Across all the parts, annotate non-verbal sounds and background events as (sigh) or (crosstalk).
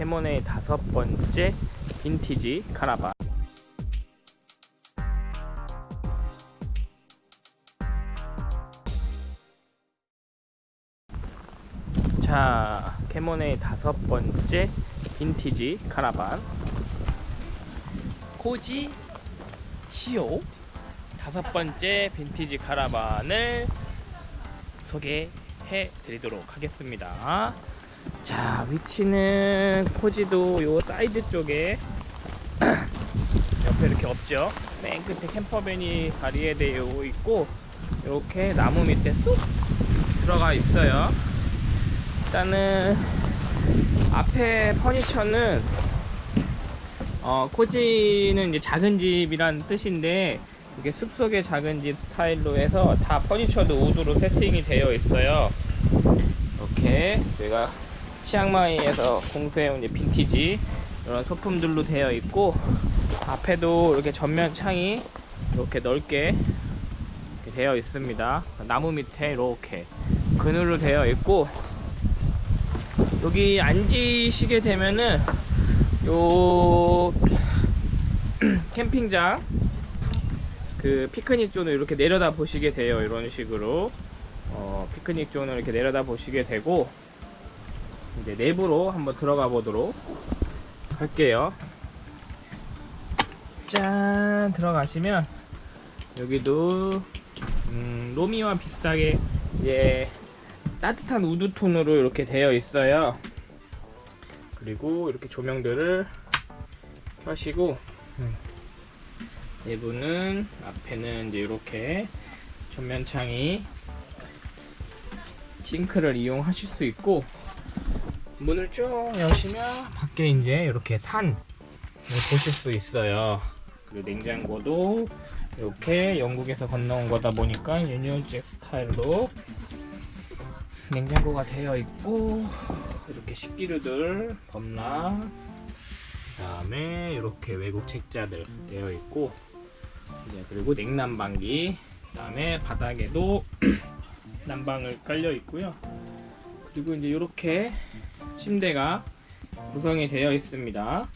캐모네의 다섯 번째 빈티지 카라반. 자 캐모네의 다섯 번째 빈티지 카라반. 코지 시오. 다섯 번째 빈티지 카라반을 소개해 드리도록 하겠습니다. 자, 위치는 코지도 요 사이드 쪽에 (clears throat) 옆에 이렇게 없죠. 맨 끝에 camper van이 발리에되어 있고 이렇게 나무 밑에 쏙 들어가 있어요. 일단은 앞에 퍼니처는 어, 코지는 이제 작은 집이란 뜻인데 이게 숲속의 작은 집 스타일로 해서 다 퍼니처도 우드로 세팅이 되어 있어요. 이렇게 저희가 치앙마이에서 공수해온 빈티지 이런 소품들로 되어 있고 앞에도 이렇게 전면 창이 이렇게 넓게 이렇게 되어 있습니다. 나무 밑에 이렇게 그늘로 되어 있고 여기 앉으시게 되면은 요 (clears throat) 캠핑장 그 피크닉 존을 이렇게 내려다 보시게 돼요 이런 식으로 어, 피크닉 존을 이렇게 내려다 보시게 되고 이제 내부로 한번 들어가 보도록 할게요. 짠! 들어가시면 여기도 음, 로미와 비슷하게 이제 따뜻한 wood 톤으로 이렇게 되어 있어요. 그리고 이렇게 조명들을 켜시고 음, 내부는 앞에는 이제 이렇게 전면창이 싱크를 이용하실 수 있고 문을 쭉 여시면 밖에 이제 이렇게 산을 보실 수 있어요. 그리고 냉장고도 이렇게 영국에서 건너온 거다 보니까 유니온잭 스타일로 냉장고가 되어 있고 이렇게 식기류들 범라 그 다음에 이렇게 외국 책자들 되어 있고 이제 그리고 냉난방기 그 다음에 바닥에도 (clears throat) 난방을 깔려 있고요 그리고 이제 이렇게 침대가 구성이 되어 있습니다.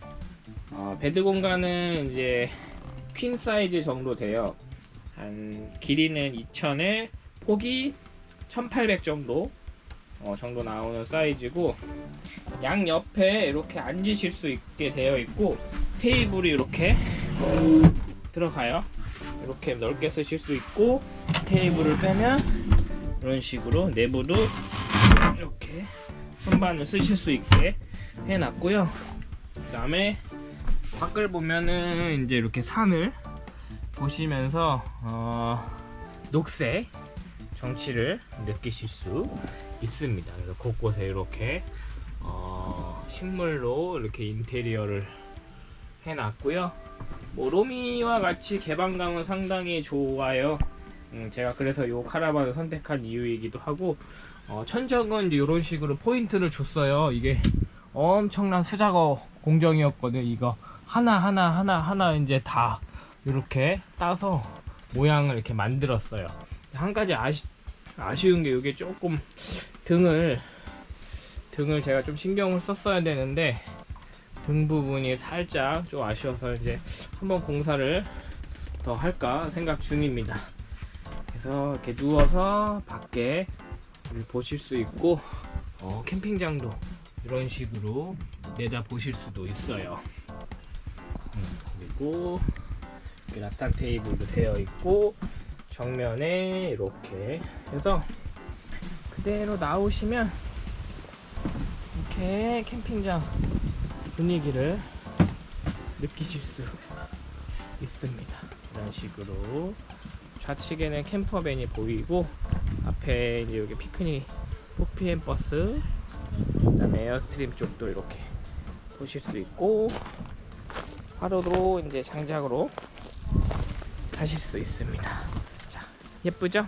어, bed 공간은 이제 queen 사이즈 정도 돼요. 한 길이는 2000에 폭이 1800 정도 어, 정도 나오는 사이즈고 양 옆에 이렇게 앉으실 수 있게 되어 있고 테이블이 이렇게 들어가요. 이렇게 넓게 쓰실 수 있고 테이블을 빼면 이런 식으로 내부도 선반을 쓰실 수 있게 해놨고요. 그 다음에 밖을 보면은 이제 이렇게 산을 보시면서 어, 녹색 정치를 느끼실 수 있습니다. 그래서 곳곳에 이렇게 어, 식물로 이렇게 인테리어를 해놨고요. 뭐 로미와 같이 개방감은 상당히 좋아요 음, 제가 그래서 이 카라반을 선택한 이유이기도 하고 어, 천정은 이런 식으로 포인트를 줬어요. 이게 엄청난 수작업 공정이었거든 이거. 하나하나 하나 하나 이제 다 이렇게 따서 모양을 이렇게 만들었어요. 한 가지 아쉬, 아쉬운 게 이게 조금 등을 등을 제가 좀 신경을 썼어야 되는데 등 부분이 살짝 좀 아쉬워서 이제 한번 공사를 더 할까 생각 중입니다 그래서 이렇게 누워서 밖에 보실 수 있고 어, 캠핑장도 이런 식으로 내다 보실 수도 있어요. 음, 그리고 이렇게 rattan 테이블도 되어 있고 정면에 이렇게 해서 그대로 나오시면 이렇게 캠핑장 분위기를 느끼실 수 있습니다. 이런 식으로 좌측에는 camper van이 보이고 앞에 이제 여기 피크닉 4PM 버스 그 다음에 에어스트림 쪽도 이렇게 보실 수 있고 하루로 이제 장작으로 하실 수 있습니다 자 예쁘죠?